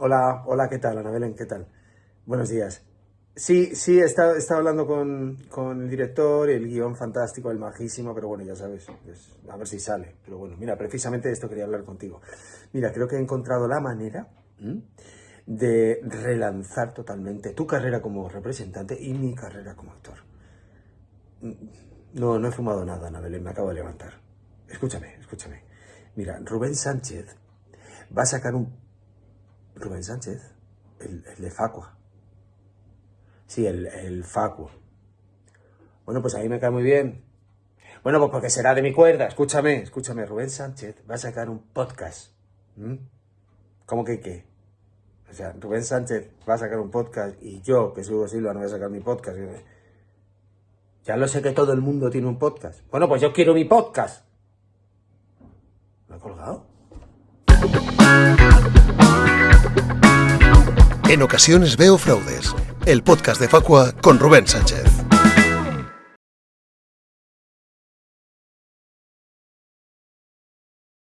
Hola, hola, ¿qué tal, Ana Belén? ¿Qué tal? Buenos días. Sí, sí, he estado hablando con, con el director, el guion fantástico, el majísimo, pero bueno, ya sabes, pues, a ver si sale. Pero bueno, mira, precisamente de esto quería hablar contigo. Mira, creo que he encontrado la manera de relanzar totalmente tu carrera como representante y mi carrera como actor. No, no he fumado nada, Ana Belén, me acabo de levantar. Escúchame, escúchame. Mira, Rubén Sánchez va a sacar un... Rubén Sánchez, el, el de Facua. Sí, el, el Facu. Bueno, pues a mí me cae muy bien. Bueno, pues porque será de mi cuerda. Escúchame, escúchame. Rubén Sánchez va a sacar un podcast. ¿Mm? ¿Cómo que qué? O sea, Rubén Sánchez va a sacar un podcast y yo, que soy Silva, no voy a sacar mi podcast. Ya lo sé que todo el mundo tiene un podcast. Bueno, pues yo quiero mi podcast. ¿Lo he colgado? En ocasiones veo fraudes. El podcast de Facua con Rubén Sánchez.